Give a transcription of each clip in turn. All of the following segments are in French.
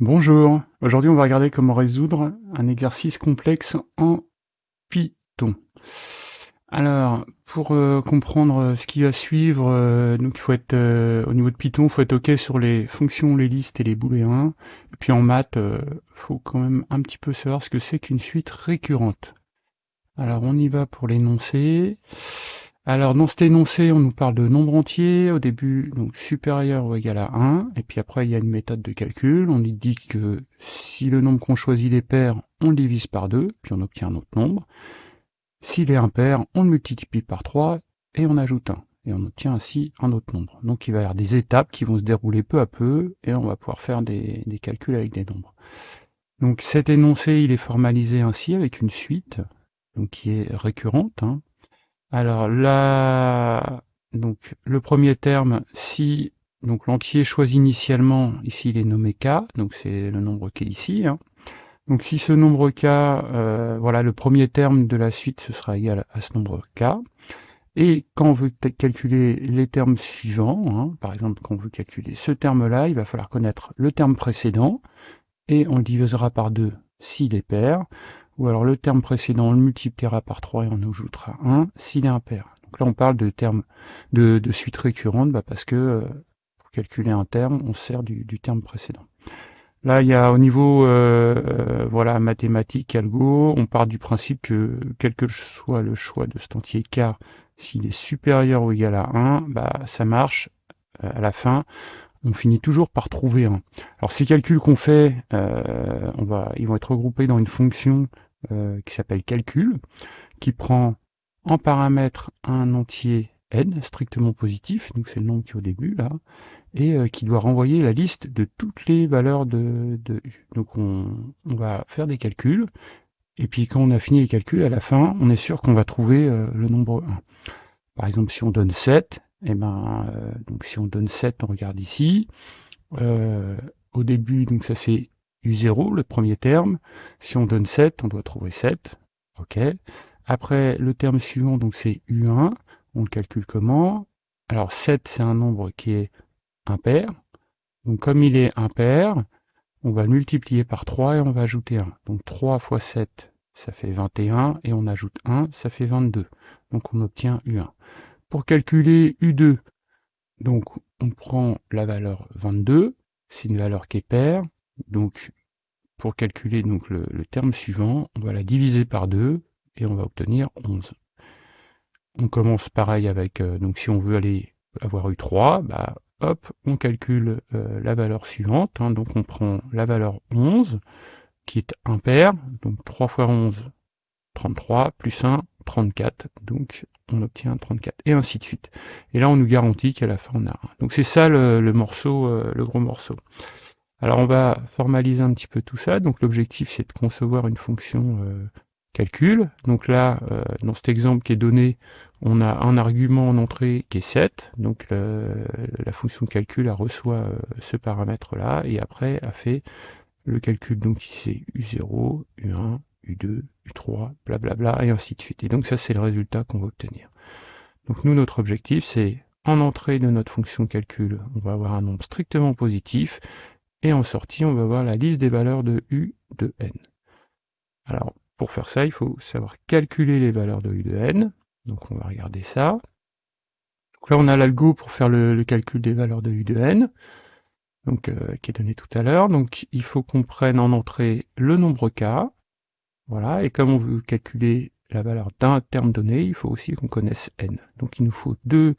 Bonjour, aujourd'hui on va regarder comment résoudre un exercice complexe en Python. Alors, pour euh, comprendre ce qui va suivre, euh, donc il faut être euh, au niveau de Python, il faut être OK sur les fonctions, les listes et les booléens. Et puis en maths, il faut quand même un petit peu savoir ce que c'est qu'une suite récurrente. Alors on y va pour l'énoncé. Alors dans cet énoncé, on nous parle de nombre entier, au début donc supérieur ou égal à 1, et puis après il y a une méthode de calcul, on lui dit que si le nombre qu'on choisit est pair, on le divise par 2, puis on obtient un autre nombre. S'il est impair, on le multiplie par 3 et on ajoute 1, et on obtient ainsi un autre nombre. Donc il va y avoir des étapes qui vont se dérouler peu à peu, et on va pouvoir faire des, calculs avec des nombres. Donc cet énoncé, il est formalisé ainsi avec une suite, donc qui est récurrente, hein, alors là, donc le premier terme, si donc l'entier choisi initialement, ici il est nommé k, donc c'est le nombre qui est ici. Hein. Donc si ce nombre k, euh, voilà, le premier terme de la suite, ce sera égal à ce nombre k. Et quand on veut calculer les termes suivants, hein, par exemple quand on veut calculer ce terme-là, il va falloir connaître le terme précédent, et on divisera par 2 s'il est pair, ou alors le terme précédent, on le multipliera par 3 et on ajoutera 1 s'il est impair. Donc là, on parle de termes de, suite récurrente bah parce que euh, pour calculer un terme, on sert du, terme précédent. Là, il y a au niveau euh, euh, voilà mathématique, algo, on part du principe que quel que soit le choix de cet entier k, s'il est supérieur ou égal à 1, bah, ça marche à la fin on finit toujours par trouver 1. Alors ces calculs qu'on fait, on va, ils vont être regroupés dans une fonction euh, qui s'appelle calcul, qui prend en paramètre un entier n strictement positif, donc c'est le nombre qui est au début là, et euh, qui doit renvoyer la liste de toutes les valeurs de, u. Donc on, va faire des calculs, et puis quand on a fini les calculs, à la fin, on est sûr qu'on va trouver euh, le nombre 1. Par exemple, si on donne 7, et eh ben, donc si on donne 7, on regarde ici, au début, donc ça c'est U0, le premier terme. Si on donne 7, on doit trouver 7. OK. Après, le terme suivant, donc c'est U1. On le calcule comment? Alors 7, c'est un nombre qui est impair. Donc comme il est impair, on va le multiplier par 3 et on va ajouter 1. Donc 3 fois 7, ça fait 21, et on ajoute 1, ça fait 22. Donc on obtient U1. Pour calculer U2, donc on prend la valeur 22, c'est une valeur qui est paire, donc, pour calculer donc le, terme suivant, on va la diviser par 2 et on va obtenir 11. On commence pareil avec, euh, donc si on veut aller avoir eu 3, bah, hop, on calcule euh, la valeur suivante. Hein. donc on prend la valeur 11, qui est impair, donc 3 fois 11, 33, plus 1, 34. Donc on obtient 34, et ainsi de suite. Et là, on nous garantit qu'à la fin, on a 1. Donc c'est ça le, morceau, euh, le gros morceau. Alors on va formaliser un petit peu tout ça. Donc l'objectif c'est de concevoir une fonction euh, calcul. Donc là, euh, dans cet exemple qui est donné, on a un argument en entrée qui est 7. Donc la fonction calcul reçoit euh, ce paramètre-là et après a fait le calcul donc c'est U0, U1, U2, U3, blablabla, et ainsi de suite. Et donc ça c'est le résultat qu'on va obtenir. Donc nous notre objectif c'est en entrée de notre fonction calcul, on va avoir un nombre strictement positif, et en sortie, on va voir la liste des valeurs de U de n. Alors, pour faire ça, il faut savoir calculer les valeurs de U de n. Donc on va regarder ça. Donc là, on a l'algo pour faire le, calcul des valeurs de U de n, donc, euh, qui est donné tout à l'heure. Donc il faut qu'on prenne en entrée le nombre k. Voilà, et comme on veut calculer la valeur d'un terme donné, il faut aussi qu'on connaisse n. Donc il nous faut deux,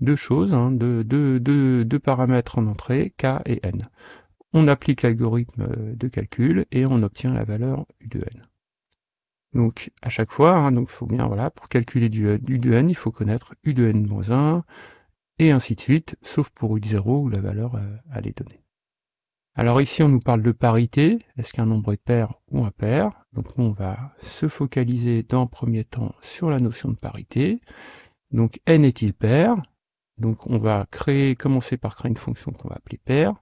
deux choses, hein, deux, deux paramètres en entrée, k et n on applique l'algorithme euh, de calcul et on obtient la valeur U de n. Donc à chaque fois, hein, donc faut bien voilà, pour calculer du U de n, il faut connaître U de n-1 et ainsi de suite, sauf pour U de 0 où la valeur euh, elle est donnée. Alors ici on nous parle de parité, est-ce qu'un nombre est pair ou impair? Donc on va se focaliser dans le premier temps sur la notion de parité. Donc n est-il pair? Donc on va créer, commencer par créer une fonction qu'on va appeler pair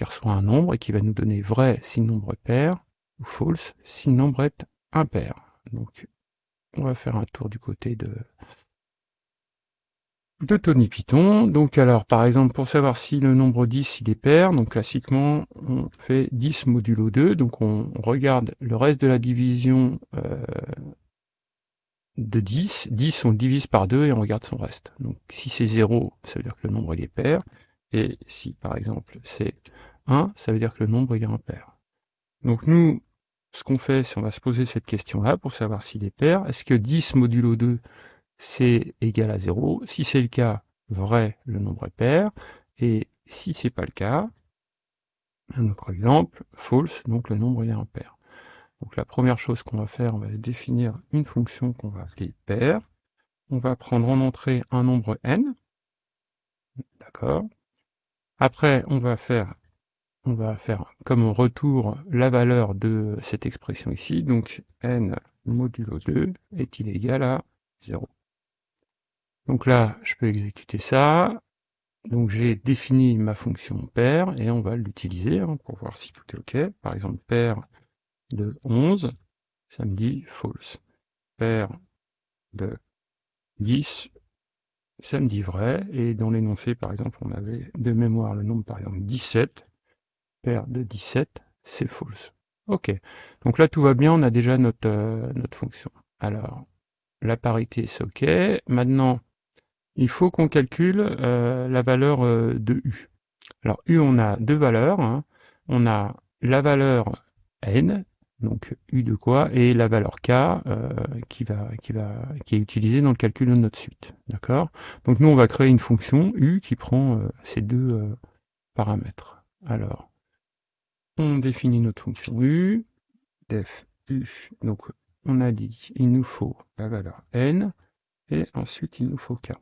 qui reçoit un nombre et qui va nous donner vrai si le nombre est pair, ou false si le nombre est impair. Donc on va faire un tour du côté de de Tony Python. Donc alors, par exemple, pour savoir si le nombre 10 il est pair, donc classiquement, on fait 10 modulo 2, donc on regarde le reste de la division euh, de 10. 10, on divise par 2 et on regarde son reste. Donc si c'est 0, ça veut dire que le nombre est pair, et si par exemple c'est 1, ça veut dire que le nombre est impair. Donc nous, ce qu'on fait, c'est on va se poser cette question-là pour savoir s'il est pair. Est-ce que 10 modulo 2 c'est égal à 0. Si c'est le cas, vrai, le nombre est pair. Et si c'est pas le cas, un autre exemple, false, donc le nombre est impair. Donc la première chose qu'on va faire, on va définir une fonction qu'on va appeler pair. On va prendre en entrée un nombre n. D'accord. Après, on va faire on va faire comme retour la valeur de cette expression ici. Donc n modulo 2 est-il égal à 0 donc là, je peux exécuter ça. Donc j'ai défini ma fonction pair et on va l'utiliser hein, pour voir si tout est OK. Par exemple, pair de 11, ça me dit false. Pair de 10, ça me dit vrai. Et dans l'énoncé, par exemple, on avait de mémoire le nombre, par exemple, 17. Pair de 17, c'est false. OK. Donc là, tout va bien, on a déjà notre, euh, notre fonction. Alors, la parité, c'est OK. Maintenant, il faut qu'on calcule euh, la valeur euh, de U. Alors U, on a deux valeurs. Hein. On a la valeur n, donc U de quoi, et la valeur k qui, va, qui, va, qui est utilisée dans le calcul de notre suite. D'accord? Donc nous, on va créer une fonction U qui prend ces deux paramètres. Alors, on définit notre fonction U, def U, donc on a dit il nous faut la valeur n, et ensuite il nous faut k.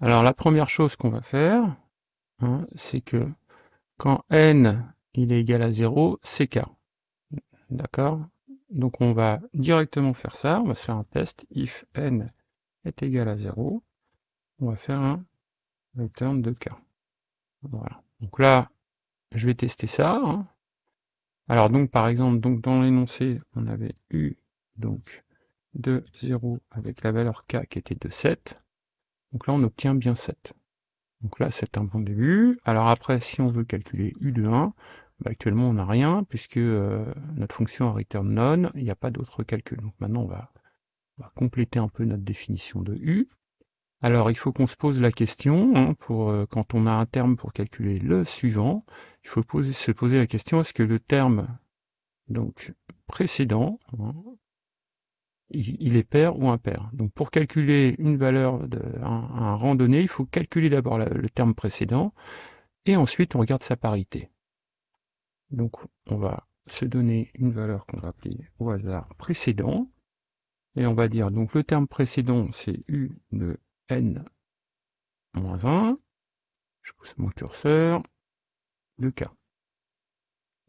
Alors la première chose qu'on va faire, hein, c'est que quand n il est égal à 0, c'est k. D'accord? Donc on va directement faire ça, on va se faire un test, if n est égal à 0, on va faire un return de k. Voilà. Donc là, je vais tester ça. Hein. Alors donc par exemple, donc dans l'énoncé, on avait u donc de 0 avec la valeur k qui était de 7. Donc là, on obtient bien 7. Donc là, c'est un bon début. Alors après, si on veut calculer u de 1, bah, actuellement, on n'a rien, puisque euh, notre fonction return none, il n'y a pas d'autre calcul. Donc maintenant, on va, compléter un peu notre définition de u. Alors, il faut qu'on se pose la question, hein, euh, quand on a un terme pour calculer le suivant, il faut se poser la question, est-ce que le terme donc précédent, hein, il est pair ou impair? Donc pour calculer une valeur d'un un rang donné, il faut calculer d'abord le terme précédent, et ensuite on regarde sa parité. Donc on va se donner une valeur qu'on va appeler au hasard précédent, et on va dire donc le terme précédent c'est u de n moins 1, je pousse mon curseur, de k.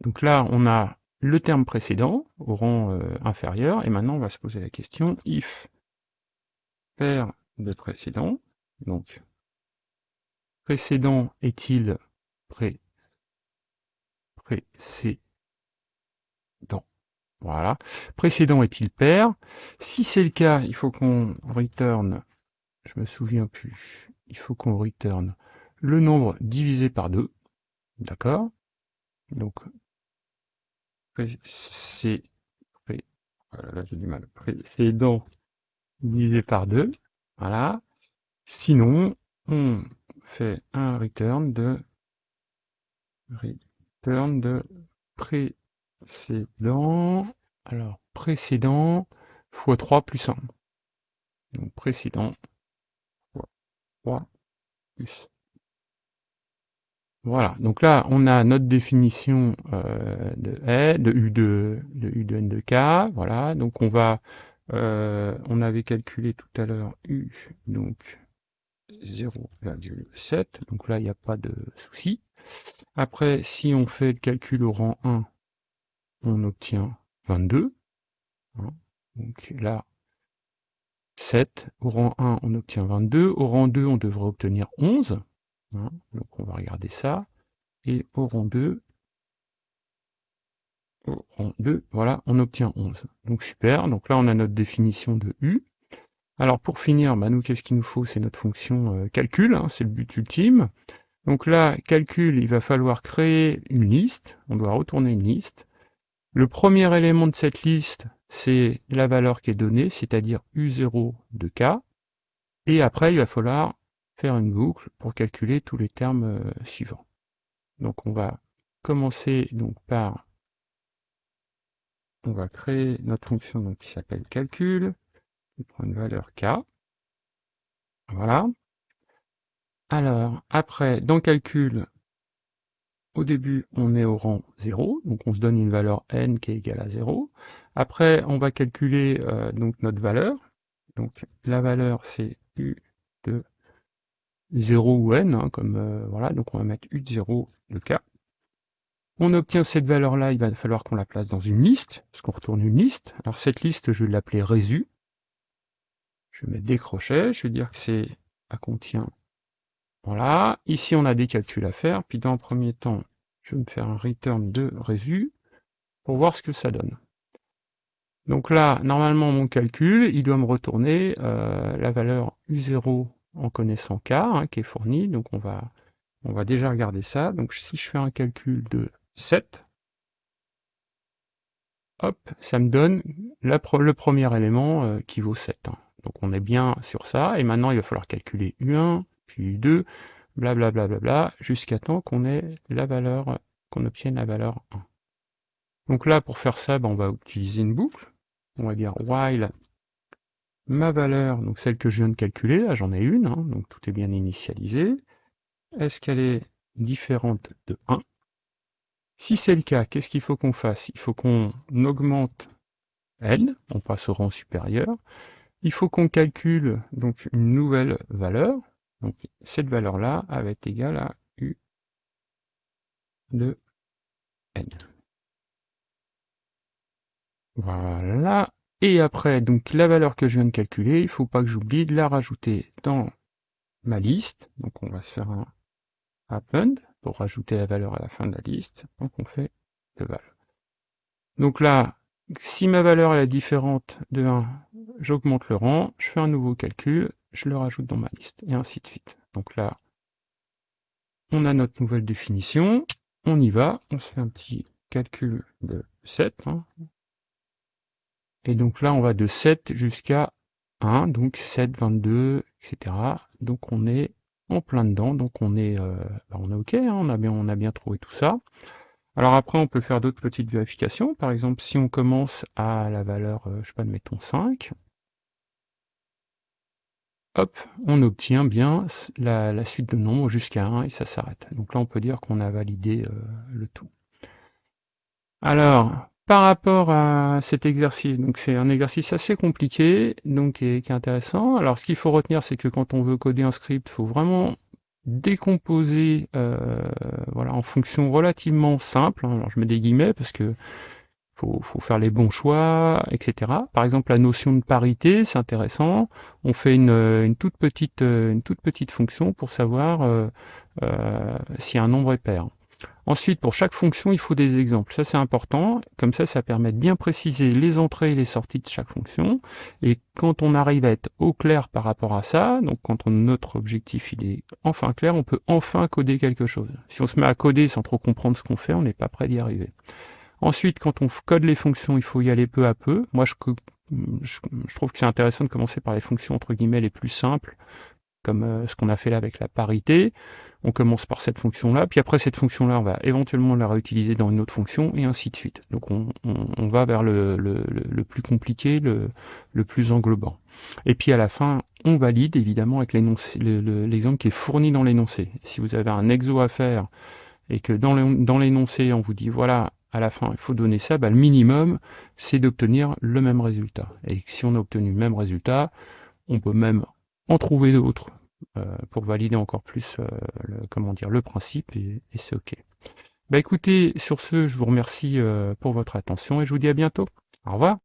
Donc là on a le terme précédent au rang euh, inférieur, et maintenant on va se poser la question if. Paire de précédent, donc précédent est-il pré précédent? Voilà. Précédent est-il pair? Si c'est le cas, il faut qu'on return, je me souviens plus, il faut qu'on return le nombre divisé par 2. D'accord? Donc c'est voilà, là j'ai du mal, précédent divisé par 2, voilà. Sinon, on fait un return de return de précédent, alors précédent fois 3 plus 1. Donc précédent 3 plus. Voilà, donc là, on a notre définition euh, de de U de, de U de N de K, voilà, donc on va, euh, on avait calculé tout à l'heure U, donc 0,7, donc là, il n'y a pas de souci. Après, si on fait le calcul au rang 1, on obtient 22, hein. donc là, 7, au rang 1, on obtient 22, au rang 2, on devrait obtenir 11, Hein, donc on va regarder ça. Et au rang 2, au rang 2, voilà, on obtient 11. Donc super, donc là on a notre définition de U. Alors pour finir, bah, nous qu'est-ce qu'il nous faut? C'est notre fonction euh, calcul, hein, c'est le but ultime. Donc là, calcul, il va falloir créer une liste, on doit retourner une liste. Le premier élément de cette liste, c'est la valeur qui est donnée, c'est-à-dire U0 de K. Et après, il va falloir faire une boucle pour calculer tous les termes euh, suivants. Donc on va commencer donc par on va créer notre fonction qui s'appelle calcul, on prend une valeur k. Voilà. Alors, après, dans calcul, au début, on est au rang 0, donc on se donne une valeur n qui est égale à 0. Après, on va calculer euh, donc notre valeur. Donc la valeur, c'est u de 0 ou n, hein, comme euh, voilà, donc on va mettre u de 0 de k. On obtient cette valeur-là, il va falloir qu'on la place dans une liste, parce qu'on retourne une liste. Alors cette liste, je vais l'appeler résu. Je vais mettre des crochets, je vais dire que c'est à contient. Voilà, ici on a des calculs à faire, puis dans le premier temps, je vais me faire un return de résu pour voir ce que ça donne. Donc là, normalement, mon calcul, il doit me retourner euh, la valeur U0 en connaissant K, hein, qui est fournie. Donc on va, on va déjà regarder ça. Donc si je fais un calcul de 7, hop, ça me donne le premier élément euh, qui vaut 7. Hein. Donc on est bien sur ça, et maintenant il va falloir calculer U1, puis U2, blablabla, bla, bla, bla, jusqu'à temps qu'on ait la valeur, qu'on obtienne la valeur 1. Donc là, pour faire ça, ben, on va utiliser une boucle. On va dire while ma valeur, donc celle que je viens de calculer, là j'en ai une, hein, donc tout est bien initialisé. Est-ce qu'elle est différente de 1 Si c'est le cas, qu'est-ce qu'il faut qu'on fasse? Il faut qu'on augmente n, on passe au rang supérieur, il faut qu'on calcule donc une nouvelle valeur. Donc cette valeur-là va être égale à U de N. Voilà. Et après, donc la valeur que je viens de calculer, il ne faut pas que j'oublie de la rajouter dans ma liste. Donc on va se faire un append pour rajouter la valeur à la fin de la liste. Donc on fait de val. Donc là, si ma valeur est différente de 1, j'augmente le rang, je fais un nouveau calcul, je le rajoute dans ma liste, et ainsi de suite. Donc là, on a notre nouvelle définition, on y va, on se fait un petit calcul de 7. Hein. Et donc là, on va de 7 jusqu'à 1, donc 7, 22, etc. Donc on est en plein dedans, donc on est, euh, bah, on est OK, hein, on, a bien, on a bien trouvé tout ça. Alors après, on peut faire d'autres petites vérifications. Par exemple, si on commence à la valeur, euh, je sais pas, mettons 5, hop, on obtient bien la, suite de nombres jusqu'à 1 et ça s'arrête. Donc là, on peut dire qu'on a validé euh, le tout. Alors, par rapport à cet exercice, donc c'est un exercice assez compliqué, donc qui est, intéressant. Alors, ce qu'il faut retenir, c'est que quand on veut coder un script, il faut vraiment décomposer euh, voilà, en fonction relativement simple. Alors je mets des guillemets parce que faut, faut faire les bons choix, etc. Par exemple, la notion de parité, c'est intéressant. On fait une, une, toute petite, une toute petite fonction pour savoir euh, euh, si un nombre est pair. Ensuite, pour chaque fonction, il faut des exemples. Ça, c'est important. Comme ça, ça permet de bien préciser les entrées et les sorties de chaque fonction. Et quand on arrive à être au clair par rapport à ça, donc quand notre objectif il est enfin clair, on peut enfin coder quelque chose. Si on se met à coder sans trop comprendre ce qu'on fait, on n'est pas prêt d'y arriver. Ensuite, quand on code les fonctions, il faut y aller peu à peu. Moi, je, trouve que c'est intéressant de commencer par les fonctions entre guillemets les plus simples, comme euh, ce qu'on a fait là avec la parité. On commence par cette fonction-là, puis après cette fonction-là, on va éventuellement la réutiliser dans une autre fonction, et ainsi de suite. Donc on, va vers le, plus compliqué, le, plus englobant. Et puis à la fin, on valide évidemment avec l'exemple qui est fourni dans l'énoncé. Si vous avez un exo à faire, et que dans l'énoncé, on vous dit, voilà, à la fin, il faut donner ça, bah, le minimum, c'est d'obtenir le même résultat. Et si on a obtenu le même résultat, on peut même en trouver d'autres euh, pour valider encore plus euh, le, comment dire, le principe et, c'est OK. Bah écoutez, sur ce, je vous remercie euh, pour votre attention et je vous dis à bientôt. Au revoir.